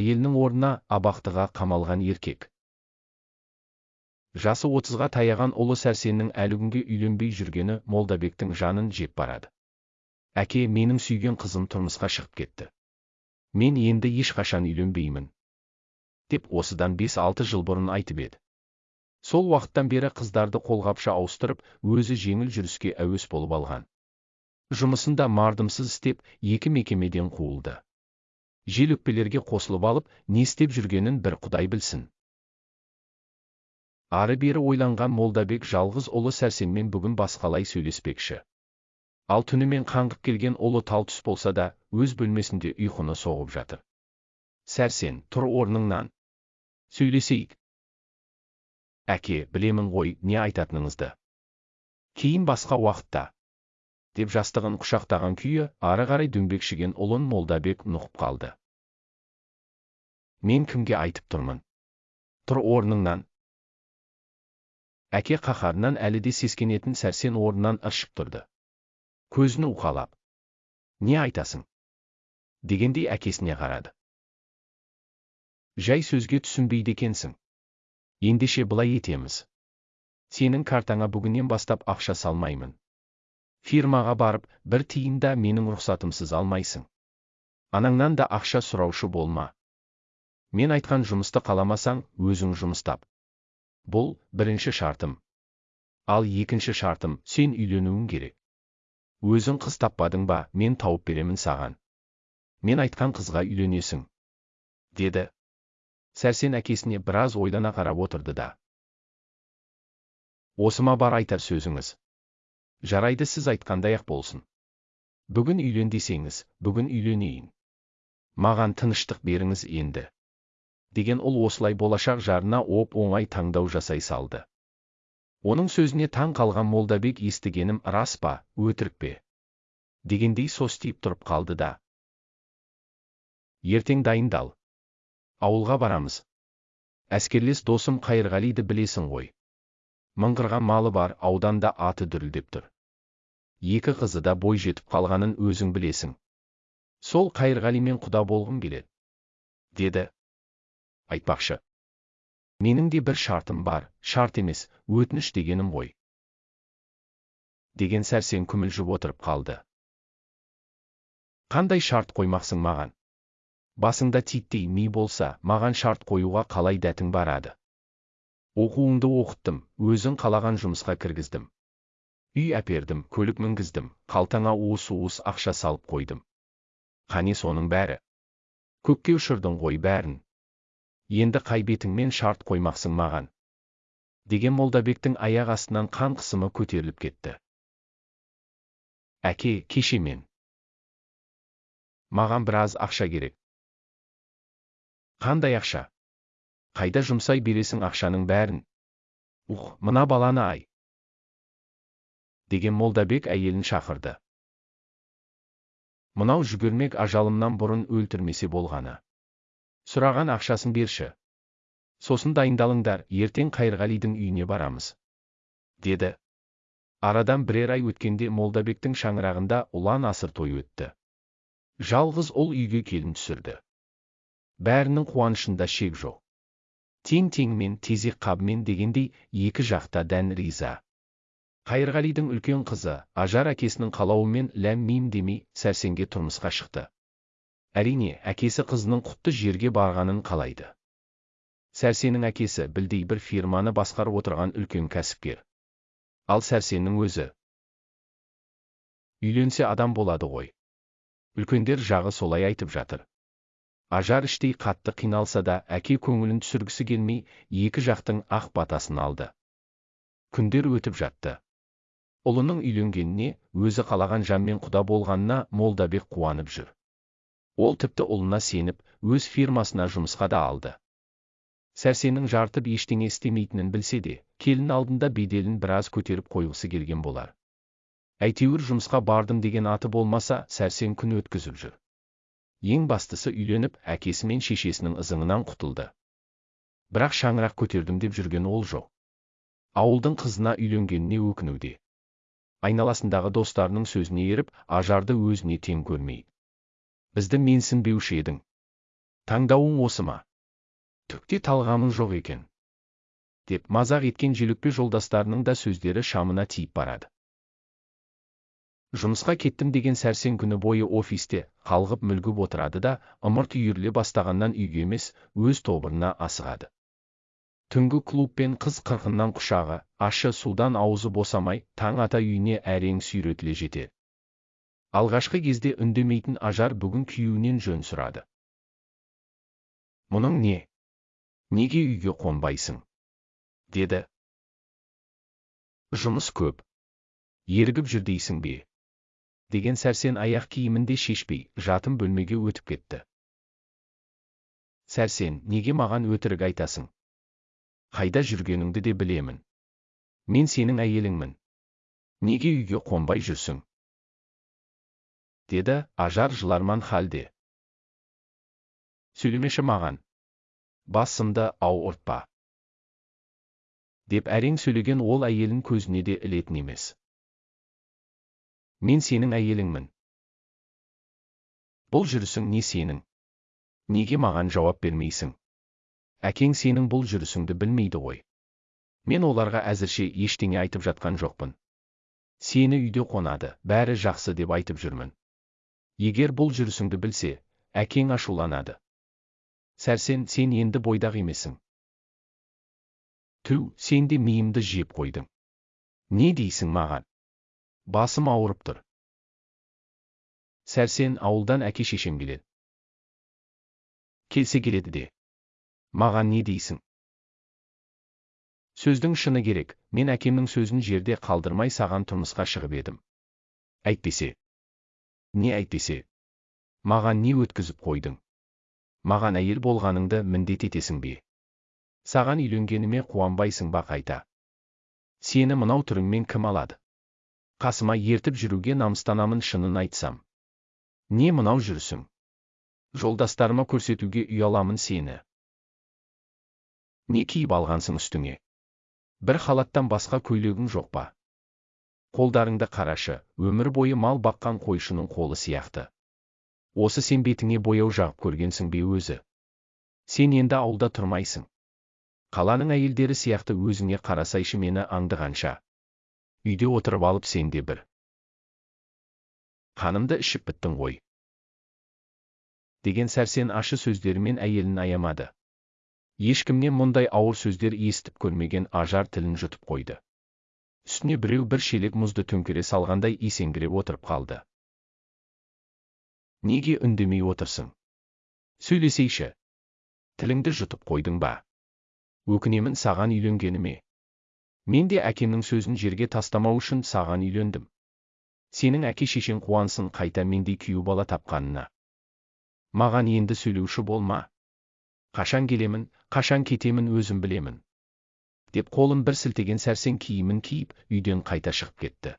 әйелінің орнына абақтыға қамалған еркек. Жасы отызға таяған ұлы сәрсеннің әлі күнге үйленбей жүргені молдабектің жанын жеп барады. Әке менің сүйген қызым тұрмысқа шығып кетті. Мен енді ешқашан үйленбеймін деп осыдан бес алты жыл бұрын айтып еді. Сол уақыттан бері қыздарды қолғапша ауыстырып өзі жеңіл жүріске әуес болып алған. Жұмысында мардымсыз істеп екі мекемеден қуылды. Жел өкпелерге қосылып алып не істеп жүргенін бір құдай білсін. Ары бері ойланған молдабек жалғыз ұлы сәрсенмен бүгін басқалай сөйлеспекші. Ал түнімен қаңғып келген ұлы тал түс болса да өз бөлмесінде ұйқыны соғып жатыр. Сәрсен тұр орныңнан. Сөйлесейік әке білемін ғой не айтатыныңызды кейін басқа уақытта деп жастығын құшақтаған күйі ары қарай дөңбекшіген ұлын молдабек нұқып қалды. Мен кімге айтып тұрмын? Тұр орныңнан. Әке қаһарынан әлі де сескенетін сәрсен орнынан ыршып тұрды. Көзін уқалап. Не айтасың? дегендей әкесіне қарады. Жай сөзге түсінбейді екенсің. Ендеше былай етеміз. Сенің картаңа бүгіннен бастап ақша салмаймын. Фирмаға барып бір тиын да менің рұқсатымсыз алмайсың. Анаңнан да ақша сұраушы болма. Мен айтқан жұмысты қаламасаң өзің жұмыс тап бұл бірінші шартым. Ал екінші шартым сен үйленуің керек. Өзің қыз таппадың ба мен тауып беремін саған. Мен айтқан қызға үйленесің. Деді. Сәрсен әкесіне біраз ойлана қарап отырды да. Осы ма бар айтар сөзіңіз. Жарайды сіз айтқандай ақ болсын. Бүгін үйлен десеңіз бүгін үйленейін. Маған тыныштық беріңіз енді. Деген ұл осылай болашақ жарына оп оңай таңдау жасай салды. Оның сөзіне таң қалған молдабек естігенім рас па өтірік пе? Дегендей состиып тұрып қалды да. Ертең дайындал. Ауылға барамыз. Әскерлес досым қайырғалиді білесің ғой. Мыңғырған малы бар ауданда аты дүрілдеп тұр. Екі қызы да бой жетіп қалғанын өзің білесің. Сол қайырғалимен құда болғым келеді деді айтпақшы менің де бір шартым бар шарт емес өтініш дегенім ғой деген сәрсен күмілжіп отырып қалды қандай шарт қоймақсың маған басыңда титтей ми болса маған шарт қоюға қалай дәтің барады оқуыңды оқыттым өзің қалаған жұмысқа кіргіздім үй әпердім көлік мінгіздім қалтаңа уыс уыс ақша салып қойдым қане соның бәрі көкке ұшырдың ғой бәрін енді қай бетіңмен шарт қоймақсың маған? Деген молдабектің аяқ астынан қан қысымы көтеріліп кетті. Әке кеше мен. Маған біраз ақша керек. Қандай ақша? Қайда жұмсай бересің ақшаның бәрін? Ух мына баланы ай! Деген молдабек әйелін шақырды. Мынау жүгірмек ажалымнан бұрын өлтірмесе болғаны. Сұраған ақшасын берші. Сосын дайындалыңдар ертең қайырғалидың үйіне барамыз деді. Арадан бірер ай өткенде молдабектің шаңырағында ұлан асыр той өтті. Жалғыз ұл үйге келін түсірді. Бәрінің қуанышында шек жоқ. Тең теңмен тезек қабымен дегендей екі жақта дән риза. Қайырғалидың үлкен қызы ажар әкесінің қалауымен ләм мим демей сәрсенге тұрмысқа шықты. Әрине әкесі қызының құтты жерге барғанын қалайды. Сәрсеннің әкесі білдей бір фирманы басқарып отырған үлкен кәсіпкер. Ал сәрсеннің өзі. Үйленсе адам болады ғой. Үлкендер жағы солай айтып жатыр. Ажар іштей қатты қиналса да әке көңілін түсіргісі келмей екі жақтың ақ батасын алды. Күндер өтіп жатты. Ұлының үйленгеніне өзі қалаған жанмен құда болғанына молдабек қуанып жүр. Ол тіпті ұлына сеніп өз фирмасына жұмысқа да алды. Сәрсеннің жартып ештеңе істемейтінін білсе де келін алдында беделін біраз көтеріп қойғысы келген болар. Әйтеуір жұмысқа бардым деген аты болмаса сәрсен күн өткізіп жүр. Ең бастысы үйленіп әкесі мен шешесінің ызыңынан құтылды. Бірақ шаңырақ көтердім деп жүрген ол жоқ. Ауылдың қызына үйленгеніне өкінуде. Айналасындағы достарының сөзіне еріп ажарды өзіне тең көрмей. Бізді менсінбеуші едің таңдауың осы ма? Түкте талғамың жоқ екен? Деп мазақ еткен желөкпе жолдастарының да сөздері шамына тиіп барады. Жұмысқа кеттім деген сәрсен күні бойы офисте қалғып мүлгіп отырады да ымырт үйіріле бастағаннан үйге емес өз тобырына асығады. Түнгі клуб пен қыз қырқыннан құшағы ащы судан аузы босамай таң ата үйіне әрең сүйретіле жетеді алғашқы кезде үндемейтін ажар бүгін күйеуінен жөн сұрады. Мұның не? Неге үйге қонбайсың? деді. Жұмыс көп. Ерігіп жүр дейсің бе? деген сәрсен аяқ киімін де шешпей жатын бөлмеге өтіп кетті. Сәрсен неге маған өтірік айтасың? Қайда жүргеніңді де білемін. Мен сенің әйеліңмін. Неге үйге қонбай жүрсің? Деді ажар жыларман халде. Сөйлемеші маған. Басымды ауыртпа деп әрең сөйлеген ол әйелін көзіне де ілетін емес. Мен сенің әйеліңмін. Бұл жүрісің не сенің? Неге маған жауап бермейсің? Әкең сенің бұл жүрісіңді білмейді ғой. Мен оларға әзірше ештеңе айтып жатқан жоқпын. Сені үйде қонады бәрі жақсы деп айтып жүрмін. Егер бұл жүрісіңді білсе әкең ашуланады. Сәрсен сен енді бойдақ емессің түу сен де миымды жеп қойдың. Не дейсің маған? Басым ауырып тұр. Сәрсен ауылдан әке шешем келеді. Келсе келеді де. Маған не дейсің? Сөздің шыны керек мен әкемнің сөзін жерде қалдырмай саған тұрмысқа шығып едім. Әйтпесе не әйтпесе. Маған не өткізіп қойдың? Маған әйел болғаныңды міндет етесің бе? Саған үйленгеніме қуанбайсың ба қайта? Сені мынау түріңмен кім алады? Қасыма ертіп жүруге намыстанамын шынын айтсам. Не мынау жүрісің? Жолдастарыма көрсетуге ұяламын сені. Не киіп алғансың үстіңе? Бір халаттан басқа көйлегің жоқ па? Қолдарыңды қарашы өмір бойы мал баққан қойшының қолы сияқты. Осы сен бетіңе бояу жағып көргенсің бе өзі? Сен енді ауылда тұрмайсың. Қаланың әйелдері сияқты өзіңе қарасайшы мені аңдығанша. Үйде отырып алып сен де бір. Қанымды ішіп біттің ғой. Деген сәрсен ашы сөздерімен әйелін аямады. Ешкімнен мұндай ауыр сөздер естіп көрмеген ажар тілін жұтып қойды. Үстіне біреу бір шелек мұзды төңкере салғандай есеңгіреп отырып қалды. Неге үндемей отырсың? Сөйлесейші. Тіліңді жұтып қойдың ба? Өкінемін саған үйленгеніме мен де әкемнің сөзін жерге тастамау үшін саған үйлендім. Сенің әке шешең қуансын қайта мендей күйеу бала тапқанына маған енді сөйлеуші болма. Қашан келемін қашан кетемін өзім білемін. Деп қолын бір сілтеген сәрсен киімін киіп үйден қайта шығып кетті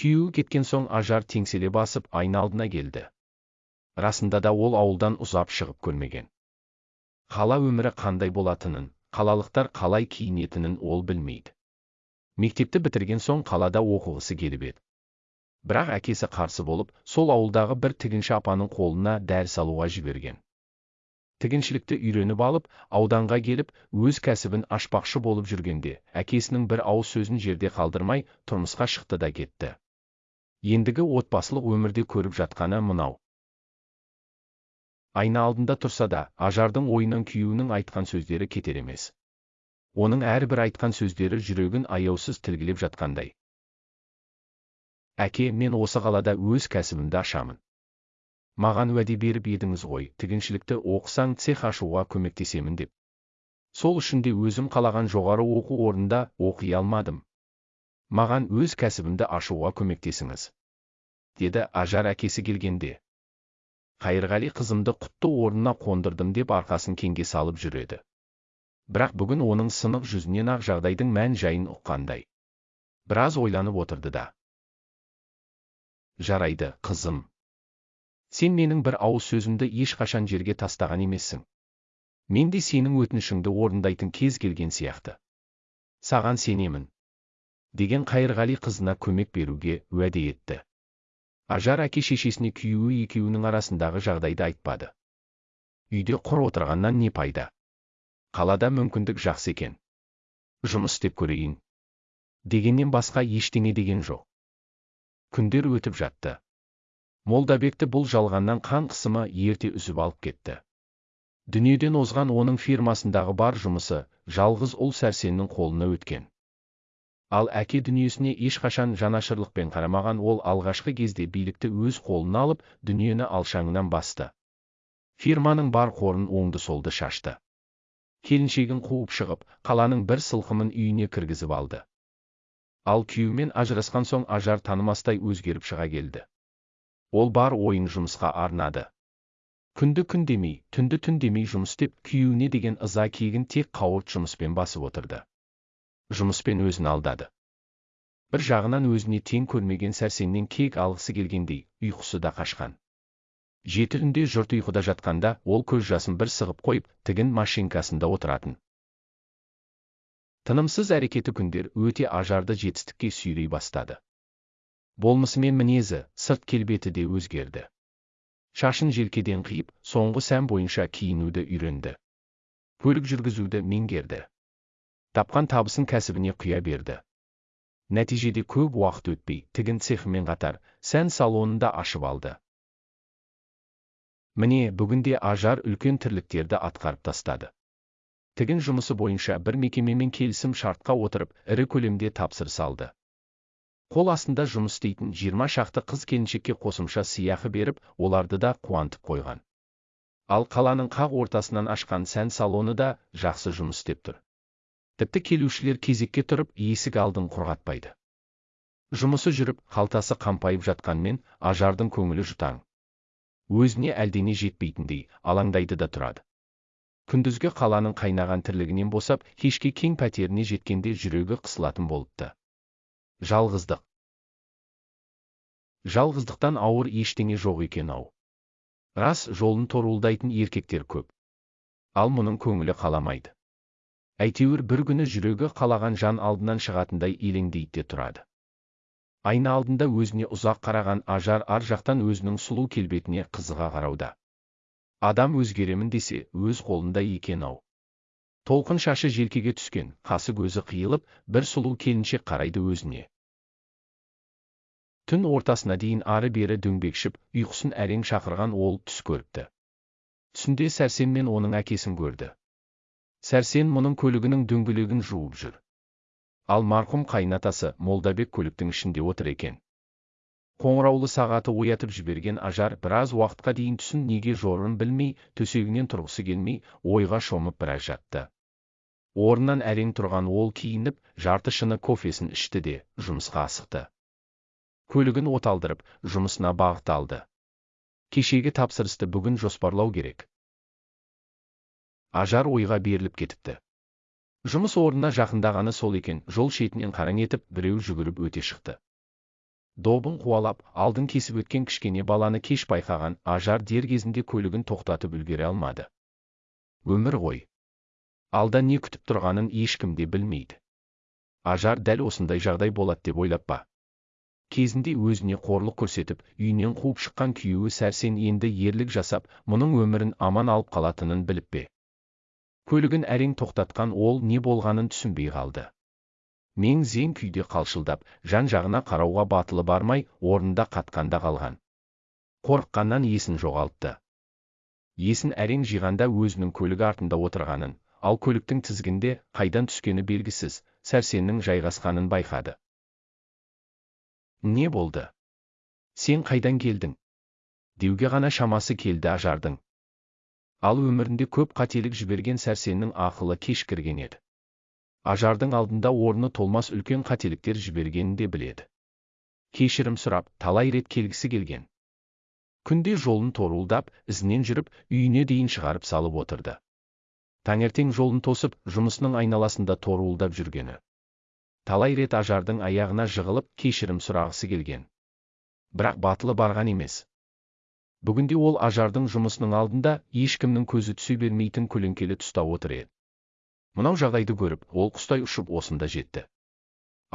күйеуі кеткен соң ажар теңселе басып айна алдына келді расында да ол ауылдан ұзап шығып көрмеген қала өмірі қандай болатынын қалалықтар қалай киінетінін ол білмейді мектепті бітірген соң қалада оқығысы келіп еді бірақ әкесі қарсы болып сол ауылдағы бір тігінші апаның қолына дәріс алуға жіберген тігіншілікті үйреніп алып ауданға келіп өз кәсібін ашпақшы болып жүргенде әкесінің бір ауыз сөзін жерде қалдырмай тұрмысқа шықты да кетті. Ендігі отбасылық өмірде көріп жатқаны мынау. Айна алдында тұрса да ажардың ойынан күйеуінің айтқан сөздері кетер емес. Оның әрбір айтқан сөздері жүрегін аяусыз тілгілеп жатқандай. Әке мен осы қалада өз кәсібімді ашамын. Маған уәде беріп едіңіз ғой тігіншілікті оқысаң цех ашуға көмектесемін деп. Сол үшін де өзім қалаған жоғары оқу орнында оқи алмадым. Маған өз кәсібімді ашуға көмектесіңіз. Деді ажар әкесі келгенде. Қайырғали қызымды құтты орнына қондырдым деп арқасын кеңге салып жүреді. Бірақ бүгін оның сынық жүзінен ақ жағдайдың мән жайын ұққандай. Біраз ойланып отырды да. Жарайды қызым. Сен менің бір ауыз сөзімді ешқашан жерге тастаған емессің. Мен де сенің өтінішіңді орындайтын кез келген сияқты. Саған сенемін. Деген қайырғали қызына көмек беруге уәде етті. Ажар әке шешесіне күйеуі екеуінің арасындағы жағдайды айтпады. Үйде құр отырғаннан не пайда? Қалада мүмкіндік жақсы екен. Жұмыс істеп көрейін. Дегеннен басқа ештеңе деген жоқ. Күндер өтіп жатты. Молдабекті бұл жалғаннан қан қысымы ерте үзіп алып кетті. Дүниеден озған оның фирмасындағы бар жұмысы жалғыз ұл сәрсеннің қолына өткен. Ал әке дүниесіне ешқашан жанашырлықпен қарамаған ол алғашқы кезде билікті өз қолына алып дүниені алшаңынан басты. Фирманың бар қорын оңды солды шашты. Келіншегін қуып шығып қаланың бір сылқымын үйіне кіргізіп алды. Ал күйеуімен ажырасқан соң ажар танымастай өзгеріп шыға келді. Ол бар ойын жұмысқа арнады. Күнді күн демей түнді түн демей жұмыс істеп күйеуіне деген ыза кегін тек қауырт жұмыспен басып отырды. Жұмыспен өзін алдады. Бір жағынан өзіне тең көрмеген сәрсеннен кек алғысы келгендей ұйқысы да қашқан. Жеті түнде жұрт ұйқыда жатқанда ол көз жасын бір сығып қойып тігін машинкасында отыратын. Тынымсыз әрекеті күндер өте ажарды жетістікке сүйрей бастады. Болмысы мен мінезі сырт келбеті де өзгерді. Шашын желкеден қиып соңғы сән бойынша киінуді үйренді. Көлік жүргізуді меңгерді. Тапқан табысын кәсібіне құя берді. Нәтижеде көп уақыт өтпей тігін цехымен қатар сән салонын да ашып алды. Міне бүгінде ажар үлкен тірліктерді атқарып тастады. Тігін жұмысы бойынша бір мекемемен келісім шартқа отырып ірі көлемде тапсырыс алды. Қол астында жұмыс істейтін жиырма шақты қыз келіншекке қосымша сыйақы беріп оларды да қуантып қойған. Ал қаланың қақ ортасынан ашқан сән салоны да жақсы жұмыс істеп тұр. Тіпті келушілер кезекке тұрып есік алдын құрғатпайды жұмысы жүріп қалтасы қампайып жатқанмен ажардың көңілі жұтаң. Өзіне әлдене жетпейтіндей алаңдайды да тұрады. Күндізгі қаланың қайнаған тірлігінен босап кешке кең пәтеріне жеткенде жүрегі қысылатын болыпты. Жалғыздық. Жалғыздықтан ауыр ештеңе жоқ екен ау. Рас жолын торуылдайтын еркектер көп. Ал мұның көңілі қаламайды. Әйтеуір бір күні жүрегі қалаған жан алдынан шығатындай елеңдейді де тұрады. Айна алдында өзіне ұзақ қараған ажар ар жақтан өзінің сұлу келбетіне қызыға қарауда. Адам өзгеремін десе өз қолында екен ау. Толқын шашы желкеге түскен қасы көзі қиылып бір сұлу келіншек қарайды өзіне. Түн ортасына дейін ары бері дөңбекшіп ұйқысын әрең шақырған ол түс көріпті. Түсінде сәрсен мен оның әкесін көрді. Сәрсен мұның көлігінің дөңгелегін жуып жүр. Ал марқұм қайнатасы молдабек көліктің ішінде отыр екен. Қоңыраулы сағаты оятып жіберген ажар біраз уақытқа дейін түсін неге жорын білмей төсегінен тұрғысы келмей ойға шомып біраз жатты. Орнынан әрең тұрған ол киініп жарты шыны кофесін ішті де жұмысқа асықты. Көлігін оталдырып жұмысына бағыт алды. Кешегі тапсырысты бүгін жоспарлау керек. Ажар ойға беріліп кетіпті. Жұмыс орнына жақындағаны сол екен жол шетінен қараң етіп біреу жүгіріп өте шықты. Добын қуалап алдын кесіп өткен кішкене баланы кеш байқаған ажар дер кезінде көлігін тоқтатып үлгере алмады. Өмір ғой. Алда не күтіп тұрғанын ешкім де білмейді. Ажар дәл осындай жағдай болады деп ойлап па? Кезінде өзіне қорлық көрсетіп үйінен қуып шыққан күйеуі сәрсен енді ерлік жасап мұның өмірін аман алып қалатынын біліп пе? Көлігін әрең тоқтатқан ол не болғанын түсінбей қалды. Мен зең күйде қалшылдап жан жағына қарауға батылы бармай орнында қатқанда қалған. Қорыққаннан есін жоғалтты. Есін әрең жиғанда өзінің көлік артында отырғанын ал көліктің тізгінде қайдан түскені белгісіз сәрсеннің жайғасқанын байқады. Не болды. Сен қайдан келдің? Деуге ғана шамасы келді ажардың. Ал өмірінде көп қателік жіберген сәрсеннің ақылы кешкірген еді. Ажардың алдында орны толмас үлкен қателіктер жібергенін де біледі. Кешірім сұрап талай рет келгісі келген. Күнде жолын торуылдап ізінен жүріп үйіне дейін шығарып салып отырды. Таңертең жолын тосып жұмысының айналасында торуылдап жүргені. Талай рет ажардың аяғына жығылып кешірім сұрағысы келген. Бірақ батылы барған емес. Бүгінде ол ажардың жұмысының алдында ешкімнің көзі түсе бермейтін көлеңкелі тұста отыр еді. Мынау жағдайды көріп ол құстай ұшып осында жетті.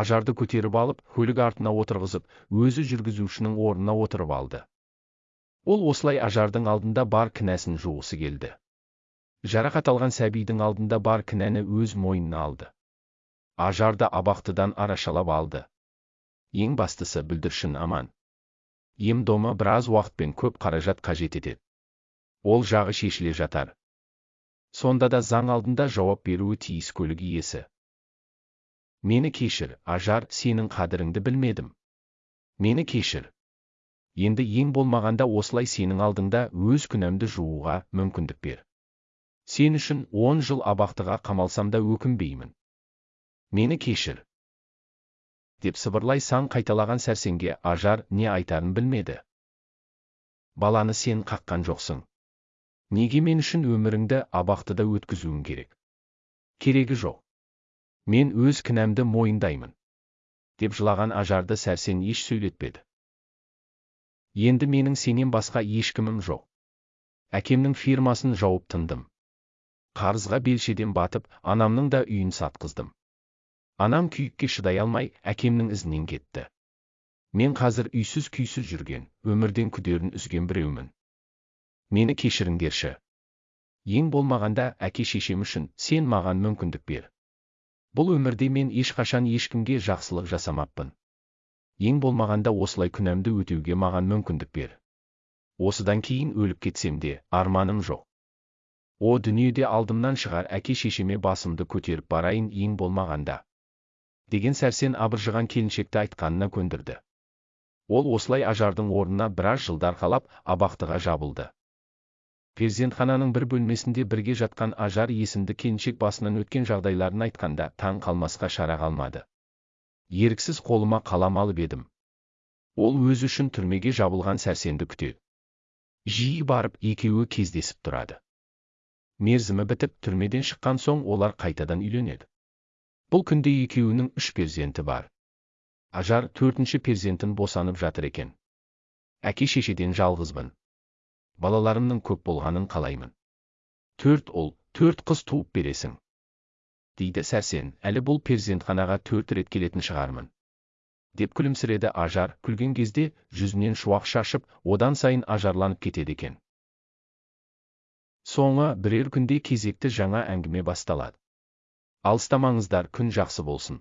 Ажарды көтеріп алып көлік артына отырғызып өзі жүргізушінің орнына отырып алды. Ол осылай ажардың алдында бар кінәсін жуғысы келді. Жарақат алған сәбидің алдында бар кінәні өз мойнына алды. Ажарды абақтыдан арашалап алды. Ең бастысы бүлдіршін аман. Ем домы біраз уақыт пен көп қаражат қажет етеді. Ол жағы шешіле жатар. Сонда да заң алдында жауап беруі тиіс көлік иесі. Мені кешір ажар сенің қадіріңді білмедім. Мені кешір. Енді ең болмағанда осылай сенің алдыңда өз күнәмді жууға мүмкіндік бер. Сен үшін он жыл абақтыға қамалсам да өкінбеймін. Мені кешір деп сыбырлай сан қайталаған сәрсенге ажар не айтарын білмеді баланы сен қаққан жоқсың неге мен үшін өміріңді абақтыда өткізуің керек керегі жоқ мен өз кінәмді мойындаймын деп жылаған ажарды сәрсен еш сөйлетпеді енді менің сенен басқа ешкімім жоқ әкемнің фирмасын жауып тындым қарызға белшеден батып анамның да үйін сатқыздым анам күйікке шыдай алмай әкемнің ізінен кетті. Мен қазір үйсіз күйсіз жүрген өмірден күдерін үзген біреумін. Мені кешіріңдерші. Ең болмағанда әке шешем үшін сен маған мүмкіндік бер. Бұл өмірде мен ешқашан ешкімге жақсылық жасамаппын. Ең болмағанда осылай күнәмді өтеуге маған мүмкіндік бер. Осыдан кейін өліп кетсем де арманым жоқ. О дүниеде алдымнан шығар әке шешеме басымды көтеріп барайын ең болмағанда. Деген сәрсен абыржыған келіншекті айтқанына көндірді. Ол осылай ажардың орнына біраз жылдар қалап абақтыға жабылды. Перзентхананың бір бөлмесінде бірге жатқан ажар есімді келіншек басынан өткен жағдайларын айтқанда таң қалмасқа шара қалмады. Еріксіз қолыма қалам алып едім. Ол өзі үшін түрмеге жабылған сәрсенді күтеді жиі барып екеуі кездесіп тұрады. Мерзімі бітіп түрмеден шыққан соң олар қайтадан үйленеді. Бұл күнде екеуінің үш перзенті бар. Ажар төртінші перзентін босанып жатыр екен. Әке шешеден жалғызбын. Балаларымның көп болғанын қалаймын. Төрт ұл төрт қыз туып бересің. Дейді сәрсен әлі бұл перзентханаға төрт рет келетін шығармын. Деп күлімсіреді ажар күлген кезде жүзінен шуақ шашып одан сайын ажарланып кетеді екен. Соңы бірер күнде кезекті жаңа әңгіме басталады. Алыстамаңыздар күн жақсы болсын.